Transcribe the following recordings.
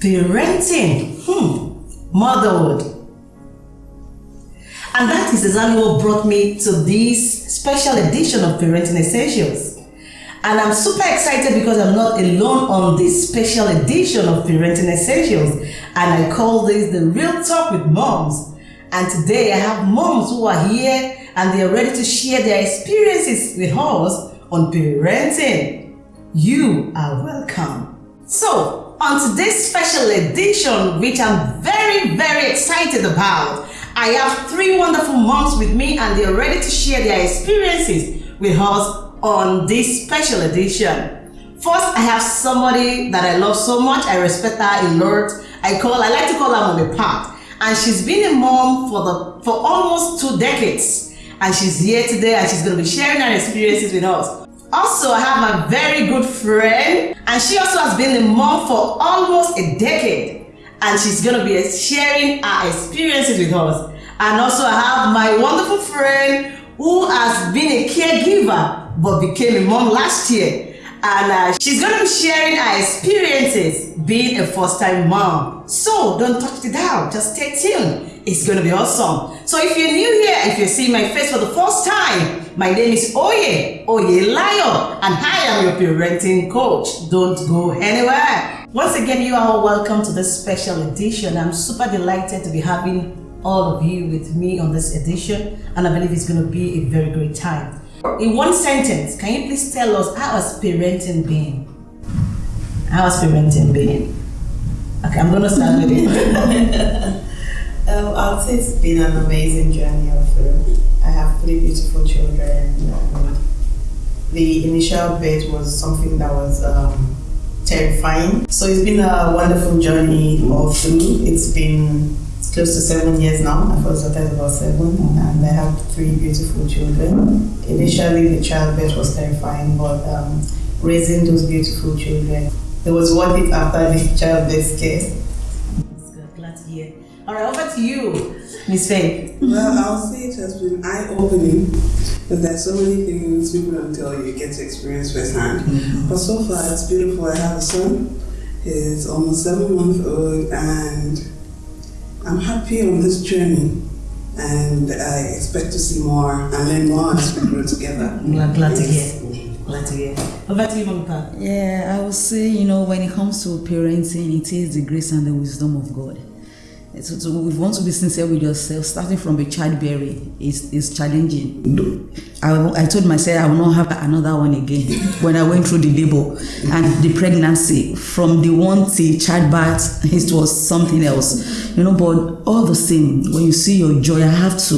parenting, hmm, motherhood. And that is exactly what brought me to this special edition of Parenting Essentials. And I'm super excited because I'm not alone on this special edition of Parenting Essentials. And I call this the Real Talk with Moms. And today I have moms who are here and they are ready to share their experiences with us on parenting. You are welcome. So, on today's special edition, which I'm very, very excited about, I have three wonderful moms with me and they're ready to share their experiences with us on this special edition. First, I have somebody that I love so much. I respect her a lot. I call, I like to call her Mommy Pat. And she's been a mom for the for almost two decades. And she's here today and she's going to be sharing her experiences with us. Also, I have a very good friend and she also has been a mom for almost a decade. And she's going to be sharing her experiences with us. And also, I have my wonderful friend who has been a caregiver but became a mom last year. And uh, she's going to be sharing her experiences being a first time mom. So don't touch it down, just stay tuned. It's to be awesome. So if you're new here, if you're seeing my face for the first time, my name is Oye, Oye Layo, and I am your parenting coach. Don't go anywhere. Once again, you are all welcome to this special edition. I'm super delighted to be having all of you with me on this edition, and I believe it's to be a very great time. In one sentence, can you please tell us how has parenting been? How has parenting been? Okay, I'm gonna start with you. um, I'll say it's been an amazing journey of I have three beautiful children. the initial birth was something that was um, terrifying. So it's been a wonderful journey all through. It's been close to seven years now. My first daughter about seven, and I have three beautiful children. Initially, the childbirth was terrifying, but um, raising those beautiful children, it was worth it after the childbirth scare. All right, over to you, Miss Faith. Well, I'll say it has been eye-opening because there's so many things people don't tell you, you get to experience firsthand. Mm-hmm. But so far, it's beautiful. I have a son. He's almost seven months old, and I'm happy on this journey and I expect to see more and learn more as we grow together. Glad, glad to hear. Glad to hear. Over to you, Mamita. Yeah, I would say, you know, when it comes to parenting, it is the grace and the wisdom of God. So, so we want to be sincere with yourself. Starting from a childbearing is is challenging. I, I told myself I will not have another one again when I went through the labor and the pregnancy. From the one till childbirth, it was something else, you know. But all the same, when you see your joy, I have to.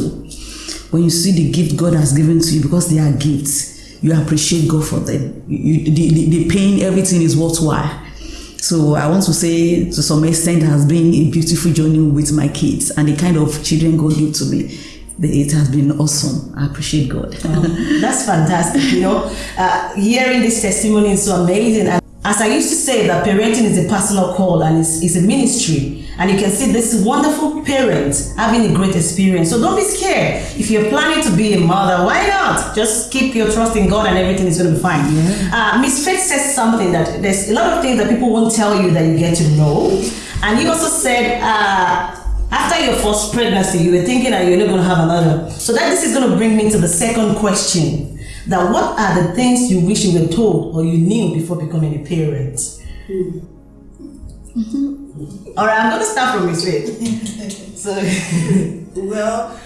When you see the gift God has given to you, because they are gifts, you appreciate God for them. You, the, the, the pain, everything is worthwhile so I want to say, to some extent, has been a beautiful journey with my kids and the kind of children God gave to me. It has been awesome. I appreciate God. Oh, that's fantastic. You know, uh, hearing this testimony is so amazing. And as I used to say, that parenting is a personal call and it's, it's a ministry. And you can see this wonderful parent having a great experience. So don't be scared. If you're planning to be a mother, why not? Just keep your trust in God and everything is going to be fine. Yeah. Uh, Miss Faith says something that there's a lot of things that people won't tell you that you get to know. And you also said, uh, after your first pregnancy, you were thinking that you're not going to have another. So that this is going to bring me to the second question. That what are the things you wish you were told or you knew before becoming a parent? Mm. Mm-hmm. All right, I'm going to start from Faith. so, well,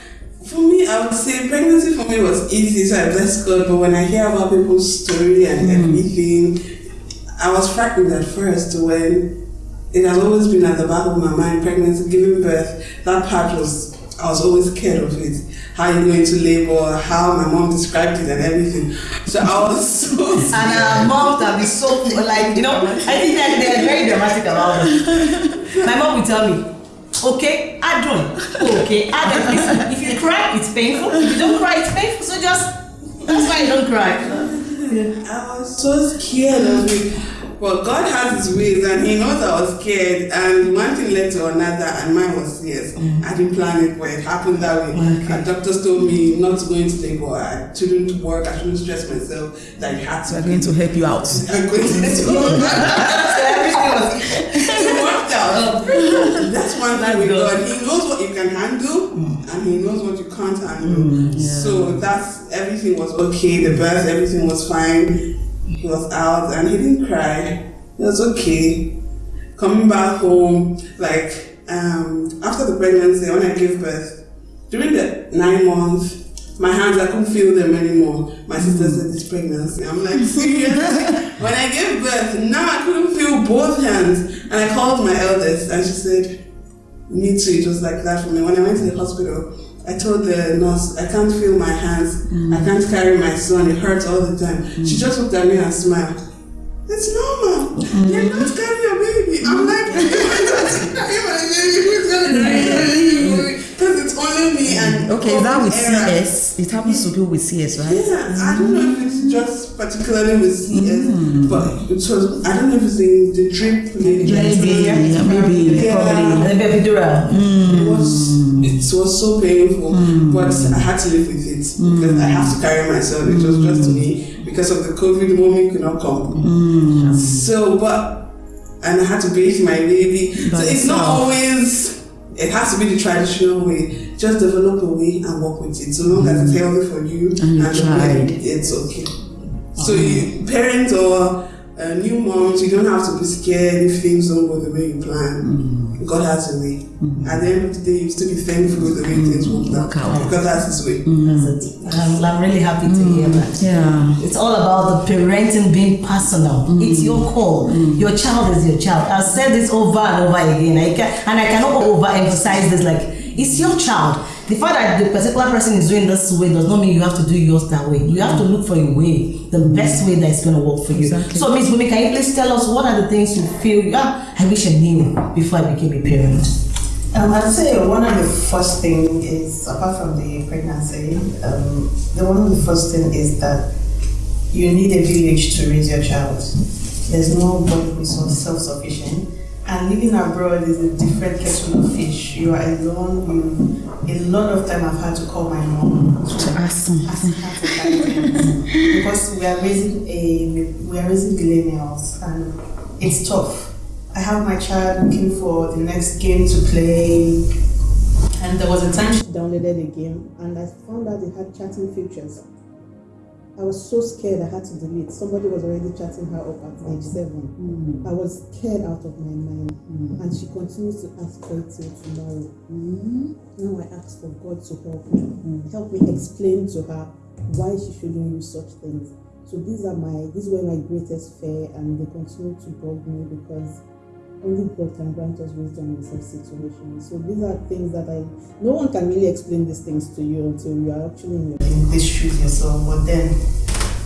for me, I would say pregnancy for me was easy, so I bless God. But when I hear about people's story and mm. everything, I was frightened at first when it has always been at the back of my mind, pregnancy, giving birth. That part was, I was always scared of it how you go into labor, how my mom described it and everything. So I was so scared. And our moms can be so like you know, I think that they are very dramatic about it. My mom will tell me, okay, I don't. Okay, I don't. Listen, if you cry, it's painful. If you don't cry, it's painful. So just that's why you don't cry. I was so scared of it. But God has His ways, and He knows I was scared. And one thing led to another, and mine was yes. Mm. I didn't plan it, but it happened that way. Okay. And doctors told me not to go into labor. I shouldn't work. I shouldn't stress myself. That you had to. We're going to help you out. I'm going to. everything was. It worked out. relationship with God. God. He knows what you can handle and He knows what you can't handle. So that's everything was okay. The birth, everything was fine. He was out and he didn't cry. It was okay. Coming back home, like um, after the pregnancy, when I gave birth, during the nine months, my hands I couldn't feel them anymore. My sister said it's pregnancy. I'm like serious. when I gave birth, now I couldn't feel both hands, and I called my eldest, and she said, "Me too." It was like that for me. When I went to the hospital, I told the nurse, "I can't feel my hands. I mm. can't carry my son. It hurts all the time." She mm. just looked at me and smiled. It's normal. Mm. You're not carrying a baby. I'm like, with. CS? It happens to people with CS, right? Yeah, I don't know if mm-hmm. it's just particularly with CS, Mm. but it was, I don't know if it's in the drip. Maybe, Maybe, yeah, maybe, Yeah. probably. The epidural. Mm. It was it was so painful, mm. but I had to live with it because I have to carry myself. It was just mm. me because of the COVID. Mommy could not come, so but and I had to bathe my baby. By so it's not always. It has to be the traditional way. Just develop a way and work with it. So long as it's mm. healthy for you And you the tried. baby, it's okay. So you, parents or uh, new moms, you don't have to be scared if things don't go the way you plan. Mm. God has a way. Mm. At the end of the day, you still be thankful the way things work Work out. out. Because that's His way. That's. I'm, I'm really happy to hear that. Yeah. It's all about the parenting being personal. It's your call. Your child is your child. I've said this over and over again. I can, and I cannot overemphasize this. Like, it's your child. The fact that the particular person is doing this way does not mean you have to do yours that way. You have to look for a way, the best way that's going to work for you. Exactly. So, Miss Bumi, can you please tell us what are the things you feel, yeah, I wish I knew before I became a parent? Um, I'd say one of the first thing is apart from the pregnancy, um, the one of the first thing is that you need a village to raise your child. There's nobody who's self sufficient. And living abroad is a different kettle of fish. You are alone. You, a lot of time I've had to call my mom To ask something. ask her for guidance because we are raising a we are raising millennials and it's tough. I have my child looking for the next game to play, and there was a time she downloaded a game and I found out it had chatting features. I was so scared I had to delete. Somebody was already chatting her up at age mm. seven. Mm. I was scared out of my mind, mm. and she continues to ask for it till tomorrow. Now I ask for God to help me, help me explain to her why she shouldn't use such things. So these are my these were my greatest fear, and they continue to bug me because only God can grant us wisdom in such situations. So these are things that I no one can really explain these things to you until you are actually in, your, in these shoes yourself. But then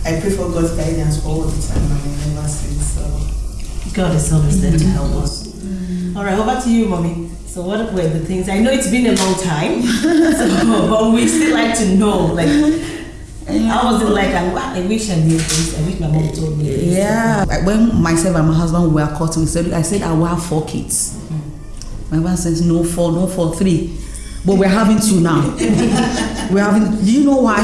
I pray for God's guidance all the time, and I never see so. God is always there to mm-hmm. help us. Mm-hmm. All right, over to you, mommy. So, what were the things? I know it's been a long time, so, but we still like to know. Like, how was it like? I, I wish I knew this. I wish my mom told me. This. Yeah. Like, When myself and my husband were caught, we said, I said I will have four kids. My husband says no four, no four, three. But we're having two now. we're having. Do you know why?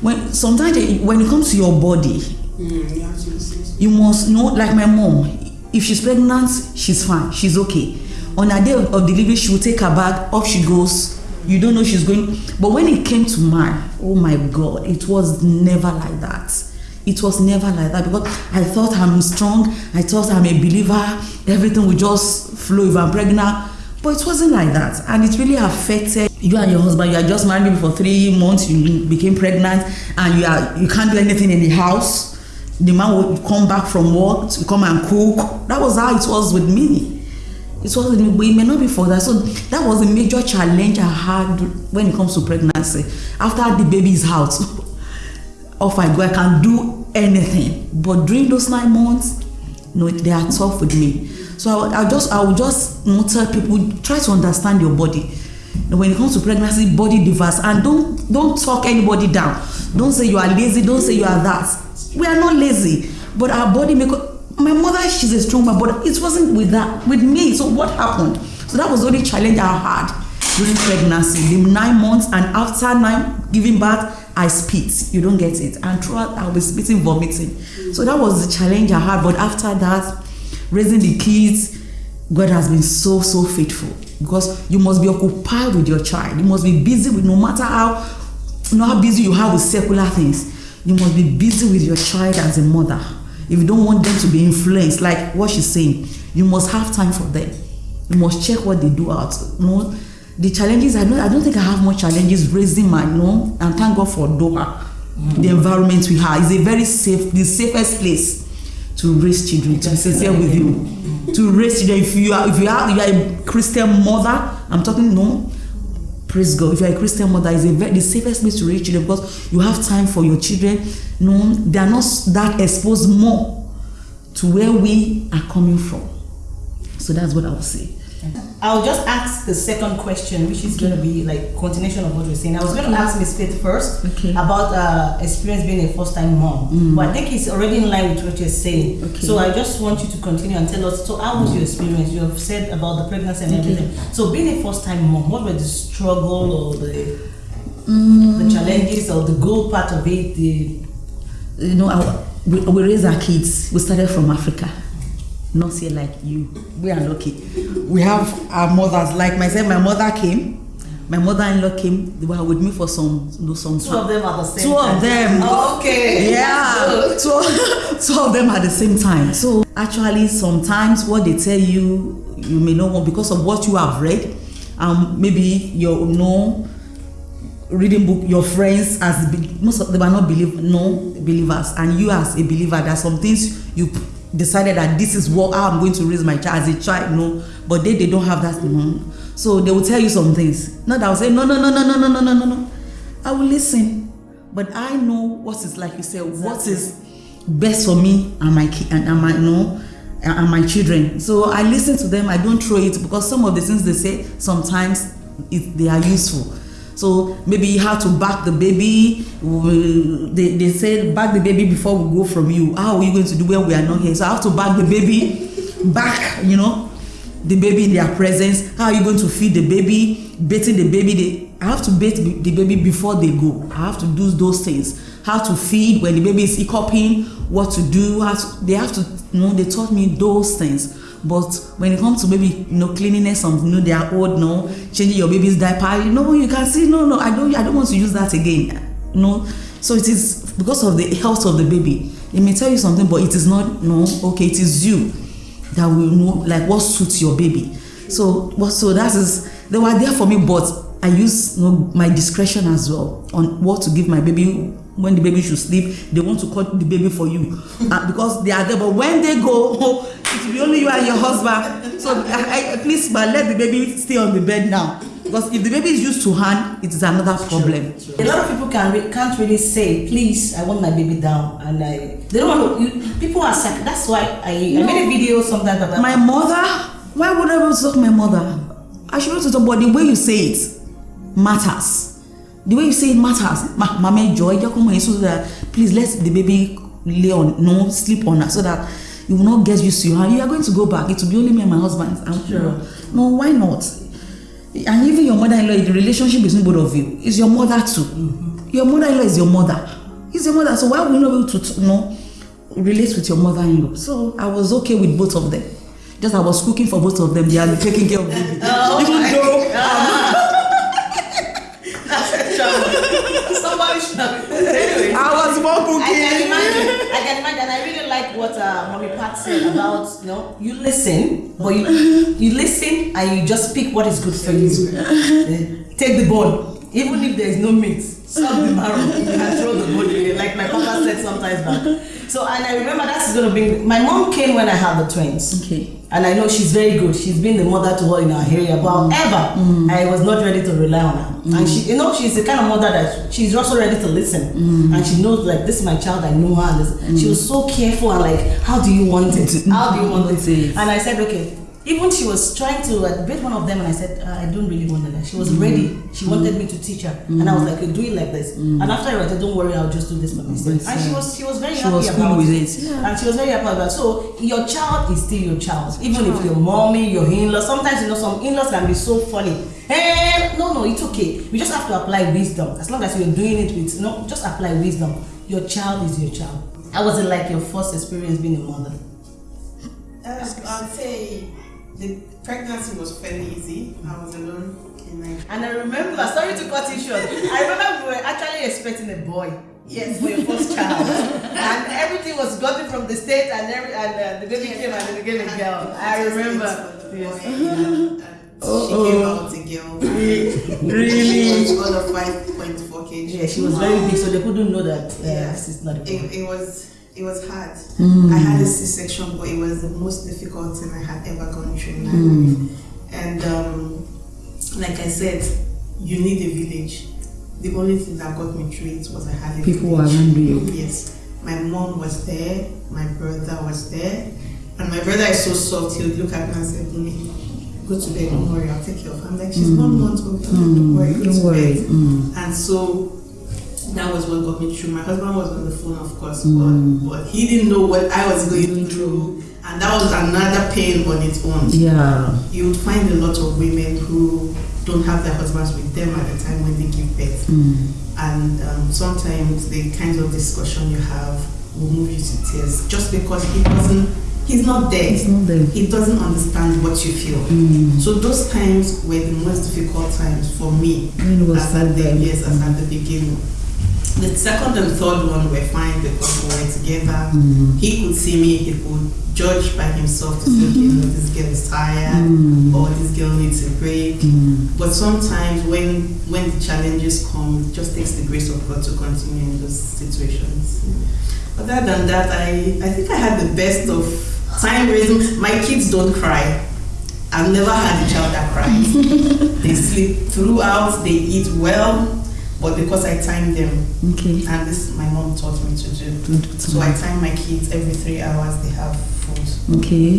When sometimes it- when it comes to your body, Mm, you have to listen. you must know. Like my mom, if she's pregnant, she's fine. She's okay. On her day of, of delivery, she will take her bag. Off she goes. You don't know she's going. But when it came to mine, oh my God, it was never like that. It was never like that because I thought I'm strong. I thought I'm a believer. Everything will just flow if I'm pregnant. But it wasn't like that. And it really affected you and your husband. You are just married for three months. You became pregnant and you are you can't do anything in the house. The man would come back from work to come and cook. That was how it was with me. It was with me, but it may not be for that. So that was a major challenge I had when it comes to pregnancy. After the baby is out, off I go. I can do anything. But during those nine months, no, they are tough with me. So I, I just, I will just you know, tell people try to understand your body. You know, when it comes to pregnancy, body diverse, and don't don't talk anybody down. Don't say you are lazy. Don't say you are that. We are not lazy, but our body make. My mother, she's a strong woman, but it wasn't with that with me. So what happened? So that was the only challenge I had during pregnancy, the nine months, and after nine giving birth, I spit. You don't get it, and throughout I was spitting, vomiting. So that was the challenge I had. But after that, raising the kids, God has been so so faithful. because you must be occupied with your child. You must be busy with no matter how you know how busy you are with secular things. You must be busy with your child as a mother. If you don't want them to be influenced, like what she's saying, you must have time for them. You must check what they do out. You know, the challenges I don't I don't think I have more challenges raising my know, and thank God for Doha. The environment we have is a very safe, the safest place to raise children. To be sincere with you, to raise children. If you are if you are you are a Christian mother, I'm talking no. Praise God. If you are a Christian mother, a very, the safest place to raise children because you have time for your children. No, they are not that exposed more to where we are coming from. So that's what I would say. I'll just ask the second question, which is going to be like continuation of what we're saying. I was going to ask Miss Faith first Okay. about uh, experience being a first-time mom, but I think it's already in line with what you're saying. Okay. So I just want you to continue and tell us. So how was your experience? You have said about the pregnancy and Okay. everything. So being a first-time mom, what were the struggle or the Mm. the challenges or the good part of it? The you know, our, we, we raise our kids. We started from Africa, not here like you. We are lucky. We have our mothers. Like myself, my mother came. My mother-in-law came. They were with me for some, you know, some two of them at the same Two time. of them. Okay. Yeah, two, two of them at the same time. So actually, sometimes what they tell you, you may not want because of what you have read, um, maybe you know reading book your friends as most of them are not believe no believers and you as a believer there are some things you decided that this is what i'm going to raise my child as a child no. But they they don't have that no so they will tell you some things. Not that i will say no no no no no no no no no no. I will listen. But i know what is like you said what is best for me and my and, and my no and my children. So i listen to them. I don't throw it because some of the things they say sometimes it, they are useful so maybe have to back the baby. They, they say back the baby before we go from you. How are you going to do when we are not here? So i have to back the baby back you know the baby in their presence. How are you going to feed the baby? Bathing the baby they, i have to bathe the baby before they go. I have to do those things. How to feed when the baby is hiccuping what to do how to, they have to you know they taught me those things but when it comes to maybe you know cleanliness of you know are old no changing your baby's diaper you know you can see no no i don't i don't want to use that again no so it is because of the health of the baby they may tell you something but it is not no okay it is you that will know like what suits your baby. So what so that is they were there for me but i use you know, my discretion as well on what to give my baby when the baby should sleep. They want to cut the baby for you. Uh, because they are there but when they go it will be only you and your husband. So I, I, please but let the baby stay on the bed now. Because if the baby is used to hand it is another problem. A lot of people can re- can't really say, please, I want my baby down, and I they don't want to. You, people are sac- That's why I, I made a video sometimes about my mother why would i want to talk my mother? I should want to talk but the way you say it matters. The way you say it matters ma mama joy just come here so that please let the baby lay on no sleep on her so that you will not get used to you and you are going to go back. It will be only me and my husband. And Sure. no why not? And even your mother-in-law the relationship between both of you. Is your mother too. Your mother-in-law is your mother. Is your mother. So why would you not be able to you know relate with your mother-in-law? So i was okay with both of them. Just i was cooking for both of them. They are taking care of baby. Oh even my though Somebody should. Anyway. i was more I can imagine. I can imagine. I really like what uh, Mommy Pat said about you know you listen, but you you listen and you just pick what is good for you. Take the bone, even if there is no meat. Suck the marrow and throw the away, like my papa said sometimes back. So and I remember that's gonna bring. My mom came when I had the twins. okay And I know she's very good. She's been the mother to all in our area. But mm. however, mm. I was not ready to rely on her. And mm. she, you know, she's the kind of mother that she's also ready to listen. And she knows, like, this is my child. I know her. She was so careful and like, how do you want it? How do you want? It. And I said, okay. Even she was trying to uh, bait one of them, and I said, uh, I don't really want that. She was ready. She wanted me to teach her, and I was like, you do it like this. And after I said, don't worry, I'll just do this by myself. And she yeah. was, she was very She happy was cool about with it. it, yeah. And she was very happy about that. So your child is still your child, even if your mommy, your in-law. Sometimes you know some in-laws can be so funny. Hey, no, no, it's okay. We just have to apply wisdom. As long as you're doing it with you no, just apply wisdom. Your child is your child. How was it like your first experience being a mother? Uh, I'll say the pregnancy was fairly easy. I was alone in Nigeria. And I remember, sorry to cut you short, I remember we were actually expecting a boy. Yes, for your first child. and everything was gotten from the state and every and uh, the baby came and they gave a girl. I remember. Yes. She came out a girl. Really? She was under 5.4 kg. Yeah, she was very big, so they couldn't know that uh, Yeah. this is not a boy. It, it was it was hard. Mm. I had a C-section, but it was the most difficult thing I had ever gone through in my Mm. life. And um, like I said, you need a village. The only thing that got me through it was I had a People village. around you. Yes, my mom was there, my brother was there, and my brother is so soft. He would look at me and say, "Bumi, go to bed. Don't worry, I'll take care of her." I'm like, "She's one month old. Don't worry, go Don't to worry. bed." Mm. And so that was what got me through. My husband was on the phone, of course, Mm. but, but he didn't know what I was going through. And that was another pain on its own. Yeah. You would find a lot of women who don't have their husbands with them at the time when they give birth. Mm. And um, sometimes the kind of discussion you have will move you to tears just because he doesn't, he's not there. It's not there. He doesn't understand what you feel. Mm. So those times were the most difficult times for me When was as at the, yes, as at the beginning. The second and third one were fine because we were together. Mm. He could see me, he could judge by himself to say, okay, no, this girl is tired Mm. or this girl needs a break. Mm. But sometimes when when the challenges come, it just takes the grace of God to continue in those situations. Other than that, I, I think I had the best of time raising. My kids don't cry. I've never had a child that cries. they sleep throughout, they eat well, but because I time them, Okay. and this my mom taught me to do. Good. So I time my kids every three hours, they have food. Okay.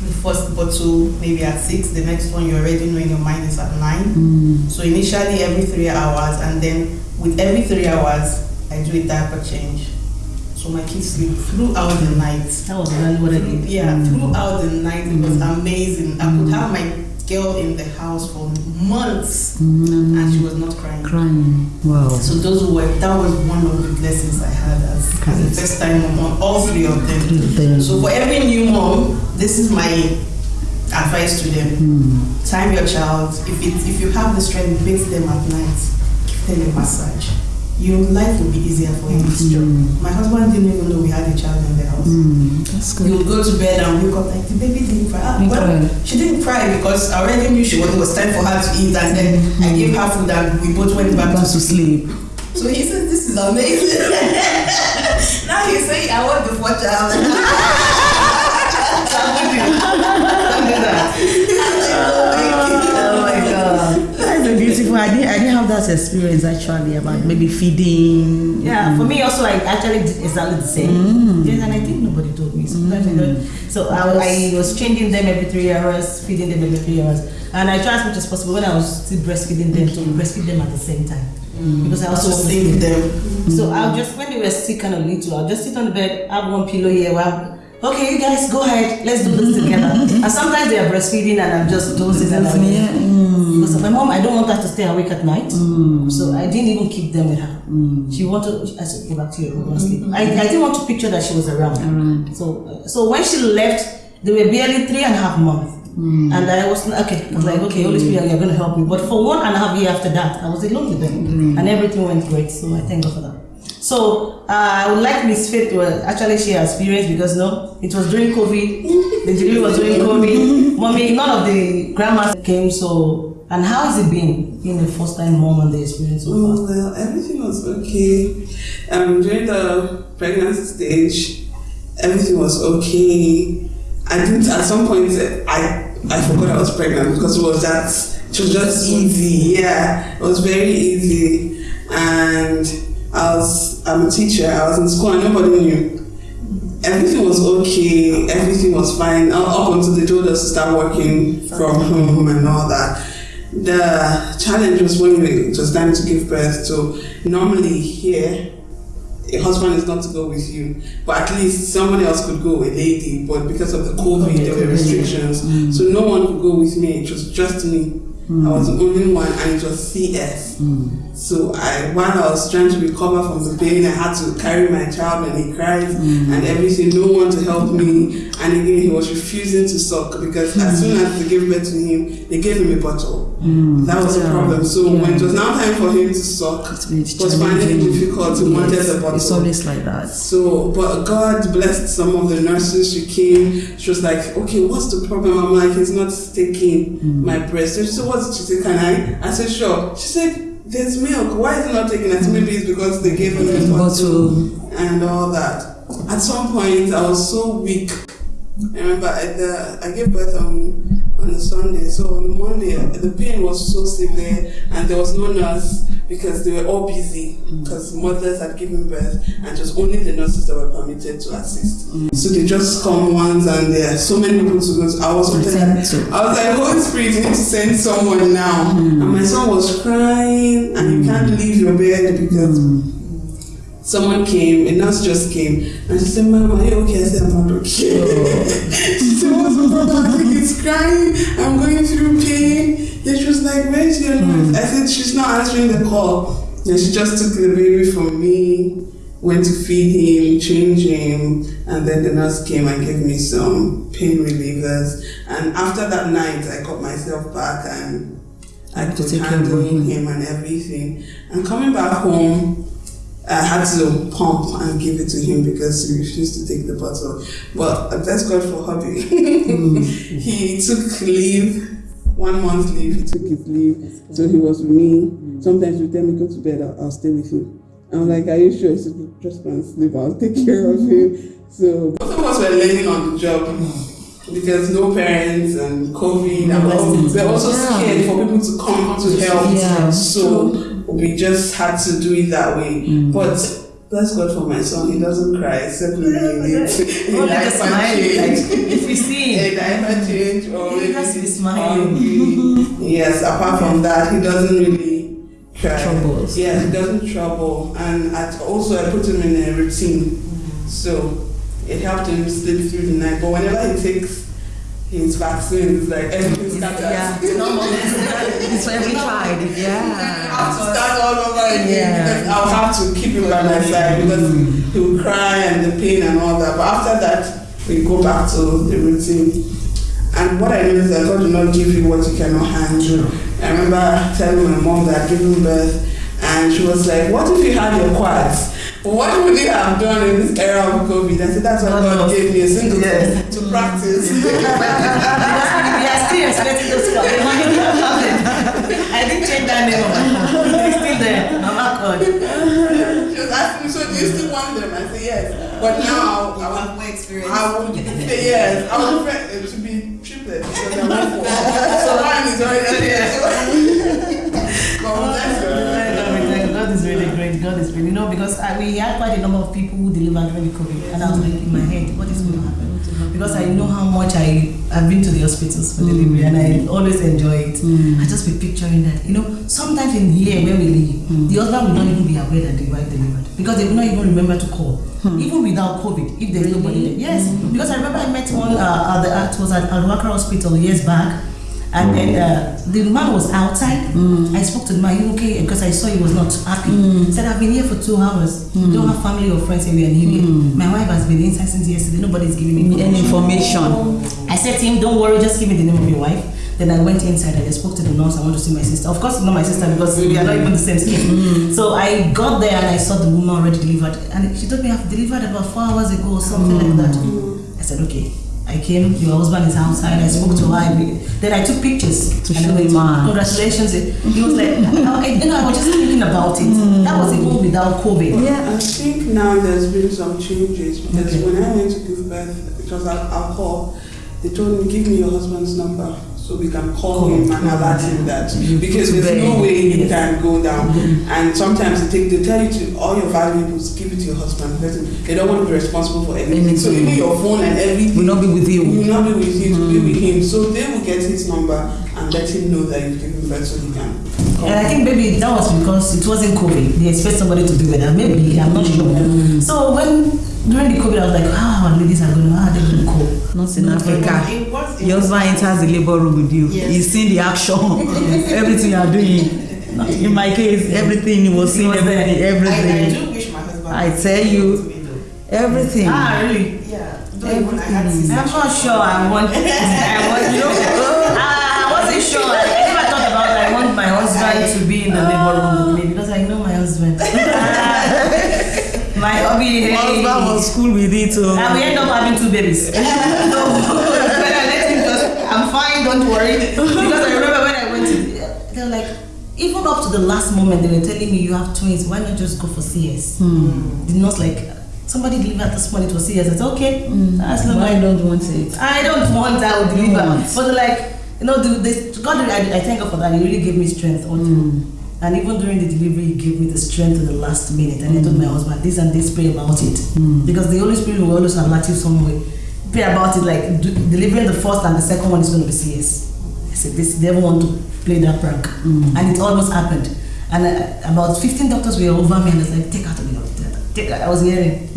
The first bottle maybe at six, the next one you already know in your mind is at nine. Mm. So initially every three hours, and then with every three hours, I do a diaper change. So my kids sleep throughout the night. That was really what I did. Yeah, throughout the night, it was amazing. I could have my girl in the house for months, Mm. and she was not crying. Crying. Wow. So those were that was one of the blessings I had as, as a first time mom on all three of them. So for every new mom, this is my advice to them. Mm. Time your child. If it, if you have the strength, bathe them at night. Give them a massage. Your life will be easier for you. It's true. My husband didn't even know we had a child in the house. Mm. That's He good. would go to bed and wake up like the baby didn't cry. Ah, well, she didn't cry because I already knew she was, it was time for her to eat, and then I gave her food and we both went back Back to to sleep. so he says, This is amazing. now he's saying, I want the fourth child. beautiful. I didn't. I didn't have that experience actually about maybe feeding. Yeah, for mm. me also, I actually did exactly the same. Mm. Yes, and I think nobody told me. Sometimes I don't. So I, I was changing them every three hours, feeding them every three hours, and I tried as much as possible when I was still breastfeeding them to breastfeed them at the same time mm. because I also Also sleep save them. So I'll just when they were still kind of little, I'll just sit on the bed, have one pillow here. Well, okay, you guys go ahead, let's do this together. and sometimes they are breastfeeding and I'm just dozing and I'm Yeah. Mm. because my mom, I don't want her to stay awake at night, mm. so I didn't even keep them with her. Mm. She wanted, I said, go back to your room and sleep. I, I didn't want to picture that she was around. Around. So, so when she left, they were barely three and a half months. Mm. And I was okay. I was like, okay, Holy Spirit, you're going to help me. But for one and a half year after that, I was alone with them, and everything went great. So I thank God for that. So uh, I would like Miss Faith to uh, actually share her experience because no, it was during COVID. The delivery was during COVID. Mommy, none of the grandmas came. So and how has it been being the first time mom and the experience so far? Oh, well, everything was okay. Um, during the pregnancy stage, everything was okay. I didn't, at some point, I, I forgot I was pregnant because it was that, it was just easy. Yeah, it was very easy. And I was, I'm a teacher, I was in school and nobody knew. Everything was okay, everything was fine, up until they told us to start working from home and all that. The challenge was when it was time to give birth. So normally here, a husband is not to go with you, but at least someone else could go, a lady. But because of the COVID, there were restrictions, mm. so no one could go with me. It was just me. I was mm. the only one, and it was CS. Mm. So I, while I was trying to recover from the pain, I had to carry my child when he cries mm. and everything. No one to help me. And again, he was refusing to suck because as soon as they gave birth to him, they gave him a bottle. Mm. That was the Yeah. problem. So Yeah. when it was now time for him to suck, it was finding it difficult. He wanted Yes, a bottle. It's always like that. So, but God blessed some of the nurses. She came. She was like, "Okay, what's the problem?" I'm like, "He's not taking mm. my breast." So she said, "What?" She said, "Can I?" I said, "Sure." She said, "There's milk. Why is it not taking?" I said, "Maybe it's because they gave him a Bottle. and all that." At some point, I was so weak. I remember at the, I gave birth on on a Sunday. So on Monday, the pain was so severe, and there was no nurse because they were all busy mm. because mothers had given birth, and it was only the nurses that were permitted to assist. Mm. So they just come once, and there are so many people to go. To. I was to. I was like, Holy Spirit, you need to send someone now. Mm. And my son was crying, and you can't leave your bed because someone came, a nurse just came, and she said, Mom, are you okay? I said, I'm not okay. she said, What's the problem? I think he's crying. I'm going through pain. Then she was like, Where's your nurse? I said, She's not answering the call. Then she just took the baby from me, went to feed him, change him, and then the nurse came and gave me some pain relievers. And after that night, I got myself back and I could care of handle him and everything. And coming back home, I had to pump and give it to him because he refused to take the bottle. But uh, thank God for hubby. he took leave, one month leave, he took his leave. So he was with me. Sometimes he would tell me, go to bed, I'll, I'll stay with you. I'm like, are you sure? He said, just go and sleep, I'll take care of him. So both of us were learning on the job because no parents and COVID and all. We're also scared for people to come to help. Yeah. So we just had to do it that way. Mm. But bless God for my son, he doesn't cry except when he needs a Only the smile, like, change. if you see A him, diaper change or He maybe just be he's smiling. hungry. Yes, apart from that, he doesn't really cry. Troubles. Yeah, he doesn't trouble. And at, also I put him in a routine. Mm. So it helped him sleep through the night. But whenever he takes his vaccine, it's like everything scatters. Yeah. It's for every child. I Yeah. have to start all over again Yeah. because I'll have to keep him by my side because he will cry and the pain and all that. But after that, we go back to the routine. And what I know is that God will not give you what you cannot handle. I remember telling my mom that I'd given birth, and she was like, "What if you had your quads? What would you have done in this era of COVID?" I said, "That's what God gave me a single Yes. to mm. practice." we are still expecting those. I didn't change that name. It's still there. Mama called. She was asking me, so do you still want them? I said, yes. But now I want more experience. I would say yes. I would prefer it to be triplets because I'm not four. So one is already there. Really great. God is really, you know, because I, we had quite a number of people who delivered during the COVID, and I was like in my head, what is going to happen? Because I know how much I I've been to the hospitals for mm. delivery, and I always enjoy it. Mm. I just be picturing that, you know, sometimes in here where we live, mm. the husband will not even be aware that the wife delivered because they will not even remember to call, hmm. even without COVID, if there's nobody there. Yes, because I remember I met one uh, at the it was at Al Hospital years back. And then uh, the man was outside. Mm. I spoke to the man, you okay? Because I saw he was not happy. Mm. He said, I've been here for two hours. Don't mm. have family or friends here. And he, my wife has been inside since yesterday. Nobody's giving me Any information. I said to him, don't worry, just give me the name of your wife. Then I went inside and I spoke to the nurse. I want to see my sister. Of course, not my sister because we are not even the same skin. So I got there and I saw the woman already delivered. And she told me I've delivered about four hours ago or something like that. I said, okay. I came, your husband is outside. I spoke to her. Then I took pictures. To and I show went, him. Congratulations. He was like, I, you know, I was just thinking about it. Mm. That was even without COVID. Yeah. I think now there's been some changes because Okay. when I went to give birth, it was at Al Khor. They told me, give me your husband's number so we can call him and alert him that because there's no way you can go down. Mm-hmm. And sometimes they take they tell you to all your valuables, give it to your husband. They don't want to be responsible for anything. So even your phone and everything Will not be with you. will not be with you to be mm. with him. So they will get his number and let him know that you've given birth so he can. And I think maybe that was because it wasn't COVID. They expect somebody to be with her. Maybe I'm not sure. Mm. So when during the COVID, I was like, our ladies are going to, how are they going to cope? Not in Not Africa. It Your husband enters the labor room with you. Yes. He's seeing the action, everything you are doing. In my case, everything he was seeing, there. everything, I, I everything, do wish my husband. I tell you. everything. Ah, really? Yeah. Had Everything. I'm not sure I want. I want you know. I, wasn't sure. I never thought about. I want my husband to be in the labor room with me because I know my husband. My hobby. My husband was cool with it. oh. And we end up having two babies. so when I let him just, I'm fine, don't worry. Because I remember when I went to, they were like, even up to the last moment, they were telling me you have twins. Why not just go for CS? The nurse like, somebody delivered this morning to CS. I said, okay, hmm. that's not Why my. don't want it? I don't want. I would deliver. But like, you know, the, the, God, I, I thank God for that. He really gave me strength. through. And even during the delivery, he gave me the strength to the last minute. And I told my mm. husband, this and this, pray about it. Mm. Because the Holy Spirit will always alert you some way. Pray about it, like d- delivering the first and the second one is going to be CS. I said, this, they don't want to play that prank. Mm. And it almost happened. And uh, about 15 doctors were over me and it's like, take to the doctor. Take her. I was hearing.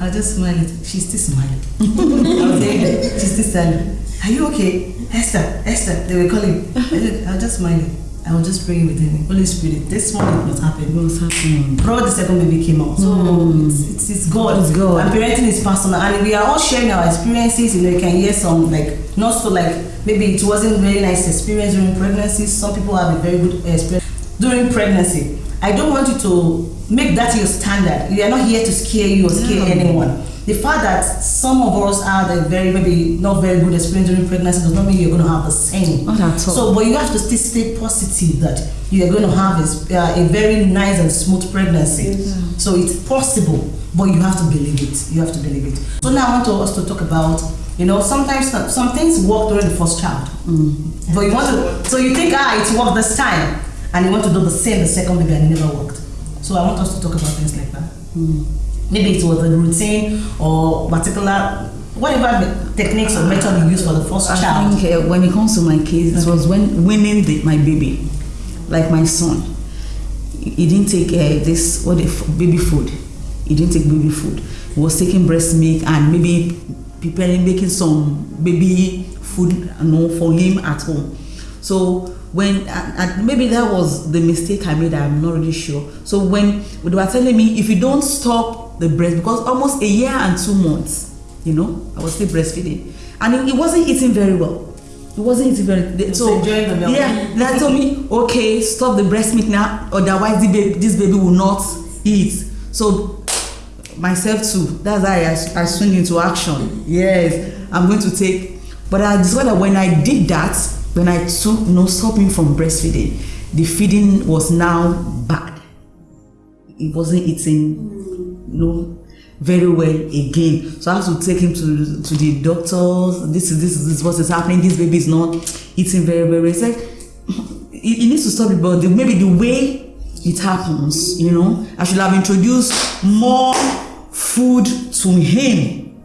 I was just smiling. She's still smiling. I was hearing. She's still smiling. Are you okay? Esther, Esther, they were calling. I I was just smiling. I was just praying with him. Holy Spirit, this morning was happening. What's happening? Bro, the second baby came out. So hmm. it's, it's, it's God. It's God. And parenting is personal. And we are all sharing our experiences. You know, you can hear some, like, not so like, maybe it wasn't very nice experience during pregnancy. Some people have a very good experience during pregnancy. I don't want you to make that your standard. We are not here to scare you or scare anyone. The fact that some of us had a very, maybe not very good experience during pregnancy does not mean you're going to have the same. Not at all. So, but you have to still stay positive that you are going to have a, s- uh, a very nice and smooth pregnancy. So it's possible, but you have to believe it. You have to believe it. So now I want to, us to talk about, you know, sometimes some, some things work during the first child, but you want to. So you think, ah, it worked this time, and you want to do the same the second baby, and it never worked. So I want us to talk about things like that. Maybe it was a routine or particular whatever techniques or method you use for the first I child. think uh, when it comes to my case, it was when winning the, my baby, like my son. He didn't take uh, this what the baby food. He didn't take baby food. He was taking breast milk and maybe preparing, making some baby food, you know, for him at home. So when and, and maybe that was the mistake I made. I'm not really sure. So when they were telling me if you don't stop the breast because almost a year and two months, you know, I was still breastfeeding, and it, wasn't eating very well. It wasn't eating very. they- So enjoying the milk. yeah, they told me okay, stop the breast milk now, otherwise the baby, this baby will not eat. So myself too. That's how I, I swing into action. Yes, I'm going to take. But I discovered that when I did that, when I took no stopping from breastfeeding, the feeding was now bad. It wasn't eating, no, very well again. So I have to take him to to the doctors. This is this is, this is what is happening. This baby is not eating very very. He said he, he needs to stop it, but the, maybe the way it happens, you know, I should have introduced more food to him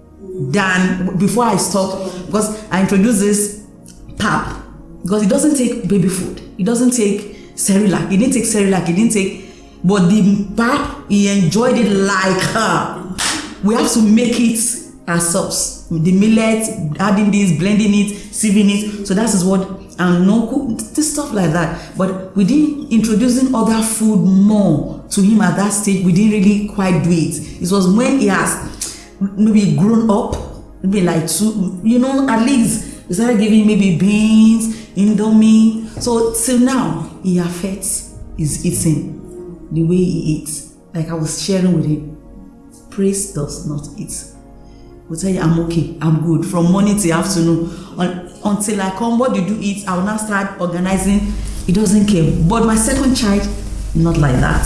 than before I stopped because I introduced this pap because it doesn't take baby food. it doesn't take Cerelac. He didn't take Cerelac. He didn't take, but the pap he enjoyed it like her. We have to make it ourselves. The millet, adding this, blending it, sieving it. So that is what and no this stuff like that. But we didn't introducing other food more to him at that stage. We didn't really quite do it. It was when he has maybe grown up, maybe like two, you know, at least we started giving maybe beans, indomie. So till now, he affects his eating the way he eats. Like I was sharing with him, praise does not eat. Will tell you I'm okay, I'm good from morning till afternoon. Un- until I come, what did you eat? I will now start organizing. He doesn't care. But my second child, not like that.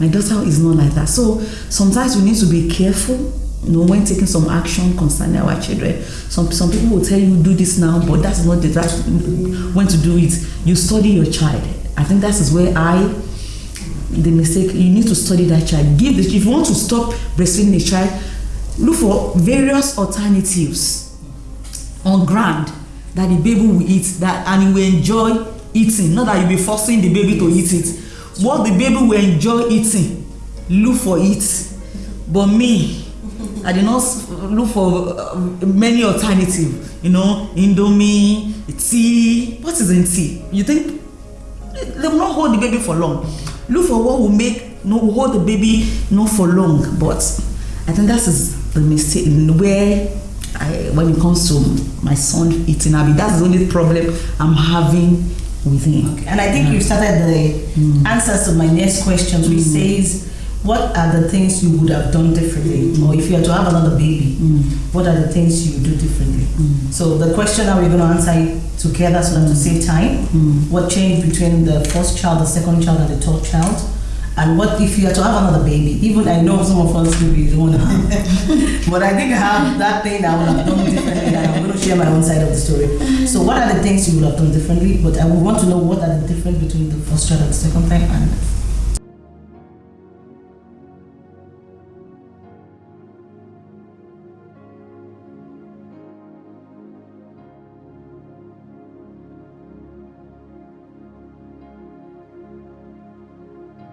My daughter is not like that. So sometimes we need to be careful, you know, when taking some action concerning our children. Some some people will tell you do this now, but that's not the right when to do it. You study your child. I think that is where I the mistake you need to study that child. Give the if you want to stop breastfeeding a child look for various alternatives on ground that the baby will eat that and he will enjoy eating. Not that you be forcing the baby to eat it. What the baby will enjoy eating look for it. But me i did not look for uh, many alternative you know indomie tea. What is in tea? You think they will not hold the baby for long look for what will make no hold the baby not for long but i think that is the mistake where I, when it comes to my son eating habit, that's the only problem I'm having with him. And I think you started the mm. answers to my next questions, which mm. says, what are the things you would have done differently? Or if you are to have another baby, mm. what are the things you do differently? Mm. So the question that we're going to answer together so that to save time. Mm. What changed between the first child, the second child, and the third child? And what if you are to have another baby? Even I know some of us maybe don't want to have, but I think I have that thing I would have done differently, and I'm going to share my own side of the story. So, what are the things you would have done differently? But I would want to know what are the difference between the first child and the second time, and